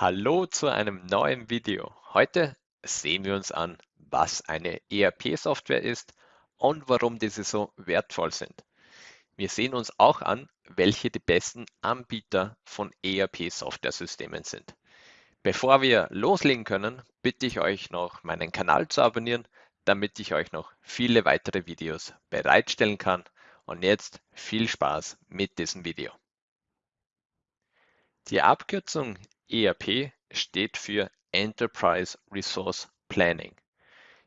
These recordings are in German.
Hallo zu einem neuen Video. Heute sehen wir uns an, was eine ERP-Software ist und warum diese so wertvoll sind. Wir sehen uns auch an, welche die besten Anbieter von ERP-Software-Systemen sind. Bevor wir loslegen können, bitte ich euch noch, meinen Kanal zu abonnieren, damit ich euch noch viele weitere Videos bereitstellen kann. Und jetzt viel Spaß mit diesem Video. Die Abkürzung ERP steht für Enterprise Resource Planning.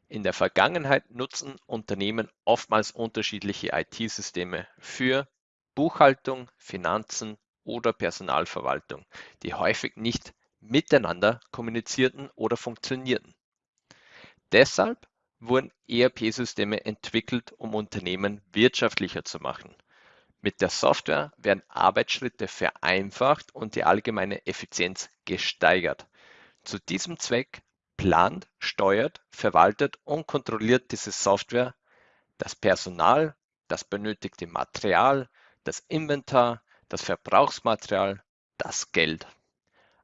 In der Vergangenheit nutzen Unternehmen oftmals unterschiedliche IT-Systeme für Buchhaltung, Finanzen oder Personalverwaltung, die häufig nicht miteinander kommunizierten oder funktionierten. Deshalb wurden ERP-Systeme entwickelt, um Unternehmen wirtschaftlicher zu machen. Mit der Software werden Arbeitsschritte vereinfacht und die allgemeine Effizienz gesteigert. Zu diesem Zweck plant, steuert, verwaltet und kontrolliert diese Software das Personal, das benötigte Material, das Inventar, das Verbrauchsmaterial, das Geld.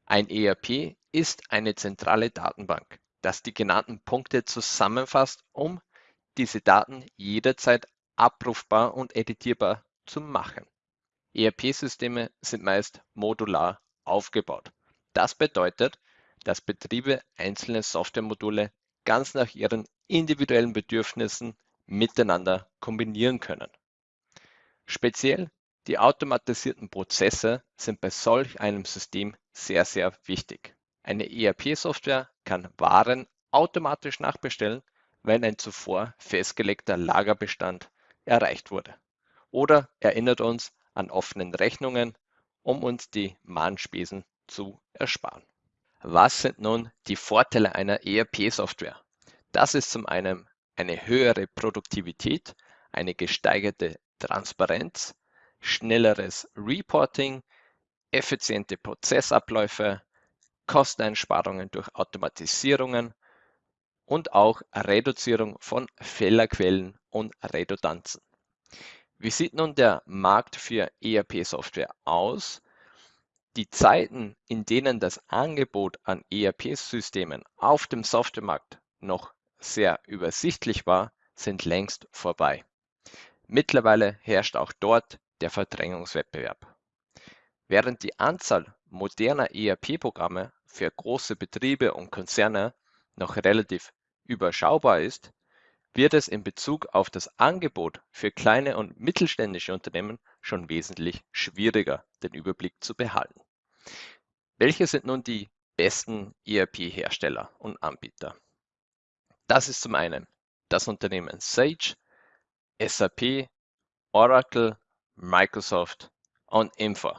Ein ERP ist eine zentrale Datenbank, das die genannten Punkte zusammenfasst, um diese Daten jederzeit abrufbar und editierbar zu machen. ERP-Systeme sind meist modular aufgebaut. Das bedeutet, dass Betriebe einzelne Softwaremodule ganz nach ihren individuellen Bedürfnissen miteinander kombinieren können. Speziell die automatisierten Prozesse sind bei solch einem System sehr, sehr wichtig. Eine ERP-Software kann Waren automatisch nachbestellen, wenn ein zuvor festgelegter Lagerbestand erreicht wurde oder erinnert uns an offenen Rechnungen, um uns die Mahnspesen zu ersparen. Was sind nun die Vorteile einer ERP-Software? Das ist zum einen eine höhere Produktivität, eine gesteigerte Transparenz, schnelleres Reporting, effiziente Prozessabläufe, Kosteneinsparungen durch Automatisierungen und auch Reduzierung von Fehlerquellen und Redundanzen. Wie sieht nun der Markt für ERP-Software aus? Die Zeiten, in denen das Angebot an ERP-Systemen auf dem Softwaremarkt noch sehr übersichtlich war, sind längst vorbei. Mittlerweile herrscht auch dort der Verdrängungswettbewerb. Während die Anzahl moderner ERP-Programme für große Betriebe und Konzerne noch relativ überschaubar ist, wird es in Bezug auf das Angebot für kleine und mittelständische Unternehmen schon wesentlich schwieriger, den Überblick zu behalten. Welche sind nun die besten ERP-Hersteller und Anbieter? Das ist zum einen das Unternehmen Sage, SAP, Oracle, Microsoft und Info.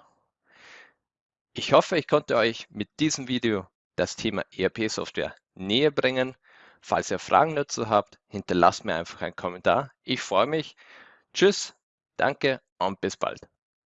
Ich hoffe, ich konnte euch mit diesem Video das Thema ERP-Software näher bringen Falls ihr Fragen dazu habt, hinterlasst mir einfach einen Kommentar. Ich freue mich. Tschüss, danke und bis bald.